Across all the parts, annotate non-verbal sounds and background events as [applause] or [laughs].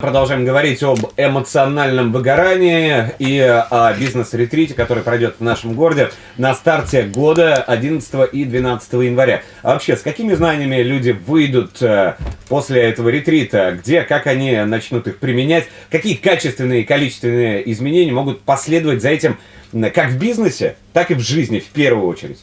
Продолжаем говорить об эмоциональном выгорании и о бизнес-ретрите, который пройдет в нашем городе на старте года 11 и 12 января. А вообще, с какими знаниями люди выйдут э, после этого ретрита? Где, как они начнут их применять? Какие качественные и количественные изменения могут последовать за этим как в бизнесе, так и в жизни в первую очередь?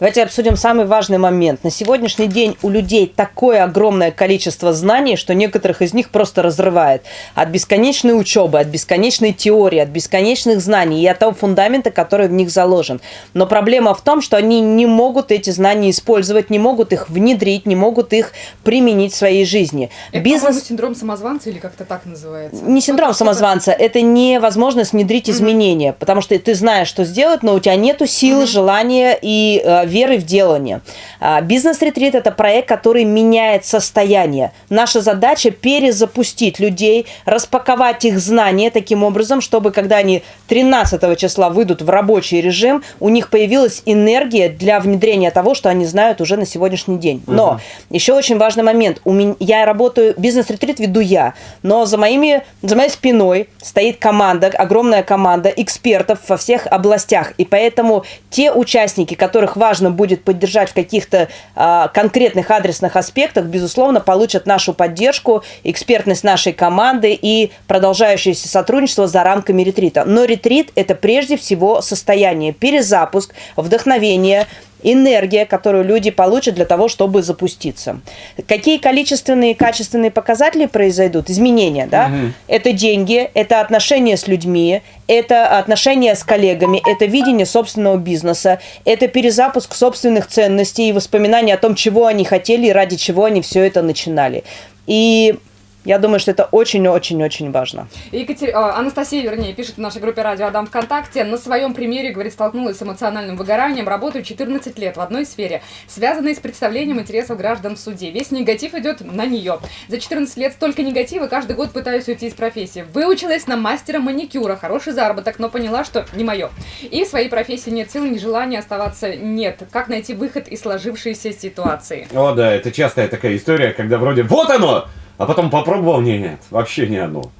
Давайте обсудим самый важный момент. На сегодняшний день у людей такое огромное количество знаний, что некоторых из них просто разрывает. От бесконечной учебы, от бесконечной теории, от бесконечных знаний и от того фундамента, который в них заложен. Но проблема в том, что они не могут эти знания использовать, не могут их внедрить, не могут их применить в своей жизни. Это, Бизнес... синдром самозванца или как-то так называется? Не синдром самозванца, это невозможность внедрить изменения, потому что ты знаешь, что сделать, но у тебя нету mm-hmm. желания и э, веры в делание. А, бизнес-ретрит – это проект, который меняет состояние. Наша задача – перезапустить людей, распаковать их знания таким образом, чтобы когда они 13 числа выйдут в рабочий режим, у них появилась энергия для внедрения того, что они знают уже на сегодняшний день. Но угу. еще очень важный момент. У меня, я работаю, бизнес-ретрит веду я, но за, моими, за моей спиной стоит команда, огромная команда экспертов во всех областях. И поэтому те участники, которых важно важно будет поддержать в каких-то а, конкретных адресных аспектах, безусловно, получат нашу поддержку, экспертность нашей команды и продолжающееся сотрудничество за рамками ретрита. Но ретрит – это прежде всего состояние, перезапуск, вдохновение, энергия, которую люди получат для того, чтобы запуститься. Какие количественные и качественные показатели произойдут? Изменения, да? Угу. Это деньги, это отношения с людьми, это отношения с коллегами, это видение собственного бизнеса, это перезапуск собственных ценностей и воспоминания о том, чего они хотели и ради чего они все это начинали. И я думаю, что это очень-очень-очень важно. Екатер... А, Анастасия, вернее, пишет в нашей группе «Радио Адам ВКонтакте». На своем примере, говорит, столкнулась с эмоциональным выгоранием. Работаю 14 лет в одной сфере, связанной с представлением интересов граждан в суде. Весь негатив идет на нее. За 14 лет столько негатива, каждый год пытаюсь уйти из профессии. Выучилась на мастера маникюра, хороший заработок, но поняла, что не мое. И в своей профессии нет сил, ни желания оставаться нет. Как найти выход из сложившейся ситуации? О, да, это частая такая история, когда вроде «вот оно!» А потом попробовал, не, нет, вообще не оно.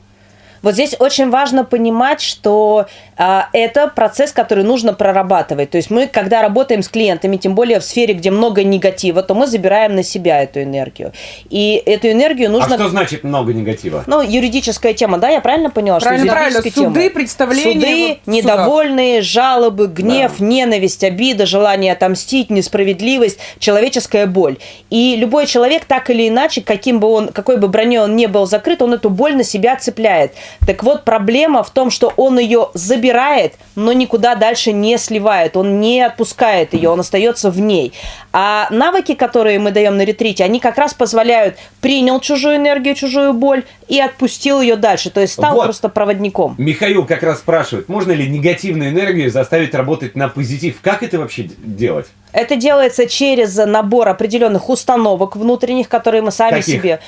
Вот здесь очень важно понимать, что а, это процесс, который нужно прорабатывать. То есть мы, когда работаем с клиентами, тем более в сфере, где много негатива, то мы забираем на себя эту энергию. И эту энергию нужно... А что значит много негатива? Ну, юридическая тема, да, я правильно поняла? Правильно, что правильно. Суды, тема? представления. Суды, вот недовольные, жалобы, гнев, да. ненависть, обида, желание отомстить, несправедливость, человеческая боль. И любой человек так или иначе, каким бы он, какой бы броней он не был закрыт, он эту боль на себя цепляет. Так вот, проблема в том, что он ее забирает, но никуда дальше не сливает, он не отпускает ее, он остается в ней. А навыки, которые мы даем на ретрите, они как раз позволяют принял чужую энергию, чужую боль и отпустил ее дальше, то есть стал вот. просто проводником. Михаил как раз спрашивает, можно ли негативную энергию заставить работать на позитив? Как это вообще делать? Это делается через набор определенных установок внутренних, которые мы сами Каких? себе...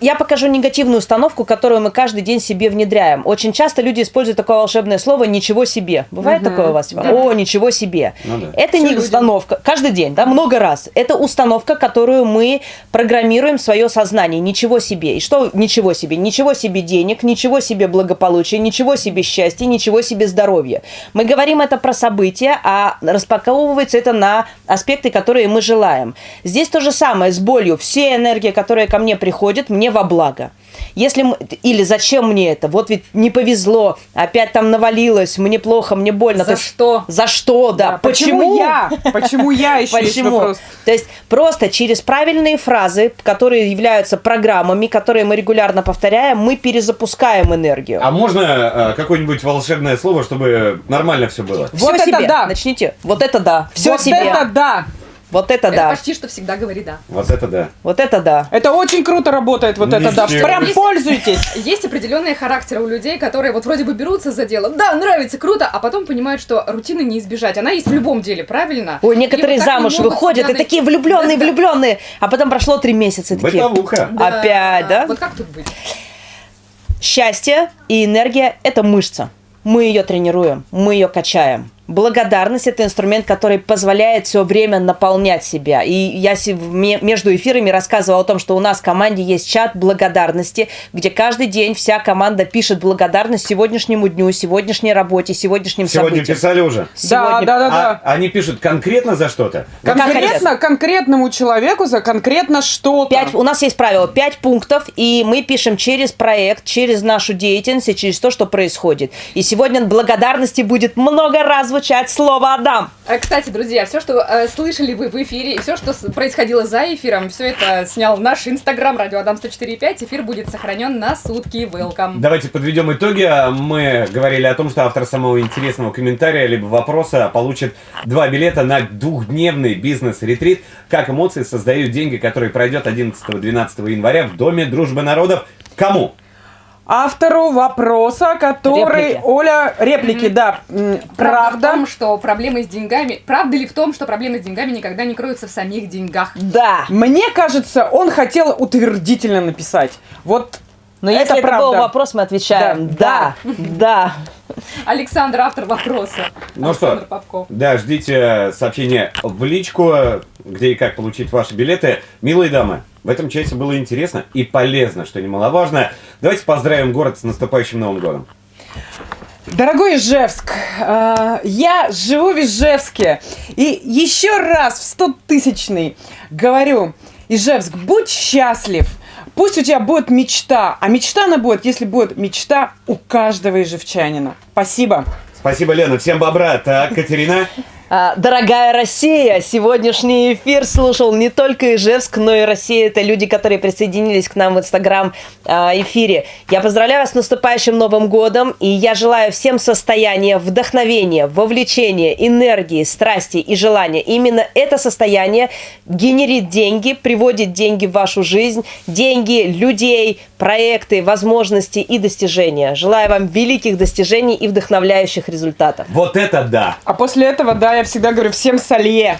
Я покажу негативную установку, которую мы каждый день себе внедряем. Очень часто люди используют такое волшебное слово «ничего себе». Бывает угу. такое у вас? Да. О, ничего себе. Ну, да. Это Все не люди. установка. Каждый день, да, много раз. Это установка, которую мы программируем в свое сознание. Ничего себе. И что ничего себе? Ничего себе денег, ничего себе благополучия, ничего себе счастья, ничего себе здоровья. Мы говорим это про события, а распаковывается это на аспекты, которые мы желаем. Здесь то же самое с болью. Все энергия, которая ко мне приходит, мне во благо. Если мы, или зачем мне это? Вот ведь не повезло, опять там навалилось, мне плохо, мне больно. За То что? За что, да. да почему? почему я? [laughs] Почему я еще Почему? То есть просто через правильные фразы, которые являются программами, которые мы регулярно повторяем, мы перезапускаем энергию. А можно э, какое-нибудь волшебное слово, чтобы нормально все было? Все вот себе. это да. Начните. Вот это да. Все вот себе. это да. Вот это, это да. почти что всегда говори да. Вот это да. Вот это да. Это очень круто работает, вот это да. Прям есть, пользуйтесь. [laughs] Есть определенные характеры у людей, которые вот вроде бы берутся за дело, да, нравится, круто, а потом понимают, что рутины не избежать. Она есть в любом деле, правильно? Ой, некоторые вот замуж выходят и такие влюбленные, да, влюбленные, а потом прошло три месяца. Такие, Бытовуха. Да. Опять, да? Вот как тут быть? Счастье и энергия – это мышца. Мы ее тренируем, мы ее качаем. Благодарность – это инструмент, который позволяет все время наполнять себя. И я между эфирами рассказывала о том, что у нас в команде есть чат благодарности, где каждый день вся команда пишет благодарность сегодняшнему дню, сегодняшней работе, сегодняшним Сегодня событиям. писали уже? Сегодня... Да, да, да, да. А, они пишут конкретно за что-то? Конкретно, конкретному человеку за конкретно что-то. Пять, у нас есть правило, пять пунктов, и мы пишем через проект, через нашу деятельность и через то, что происходит. И сегодня благодарности будет много раз звучать слово «Адам». А, кстати, друзья, все, что э, слышали вы в эфире, и все, что происходило за эфиром, все это снял наш инстаграм радио Адам 104.5. Эфир будет сохранен на сутки. Welcome. Давайте подведем итоги. Мы говорили о том, что автор самого интересного комментария либо вопроса получит два билета на двухдневный бизнес-ретрит «Как эмоции создают деньги», который пройдет 11-12 января в Доме дружбы народов. Кому? Автору вопроса, который... Реплики. Оля, реплики, да. Правда Правда. в том, что проблемы с деньгами... Правда ли в том, что проблемы с деньгами никогда не кроются в самих деньгах? Да. Мне кажется, он хотел утвердительно написать. Вот Но это если это правда. был вопрос, мы отвечаем «да». Да. Александр, автор вопроса. Ну Александр что, Попков. да, ждите сообщения в личку, где и как получить ваши билеты. Милые дамы, в этом часе было интересно и полезно, что немаловажно. Давайте поздравим город с наступающим Новым годом. Дорогой Ижевск, э, я живу в Ижевске. И еще раз в стотысячный говорю, Ижевск, будь счастлив. Пусть у тебя будет мечта. А мечта она будет, если будет мечта у каждого ижевчанина. Спасибо. Спасибо, Лена. Всем бобра. Так, Катерина? А, Дорогая Россия, сегодняшний эфир слушал не только Ижевск, но и Россия. Это люди, которые присоединились к нам в Инстаграм а, эфире. Я поздравляю вас с наступающим Новым годом, и я желаю всем состояния вдохновения, вовлечения, энергии, страсти и желания. Именно это состояние генерит деньги, приводит деньги в вашу жизнь, деньги, людей, проекты, возможности и достижения. Желаю вам великих достижений и вдохновляющих результатов. Вот это да! А после этого, да, я всегда говорю всем солье.